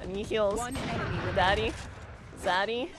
I need heals. One enemy. Daddy.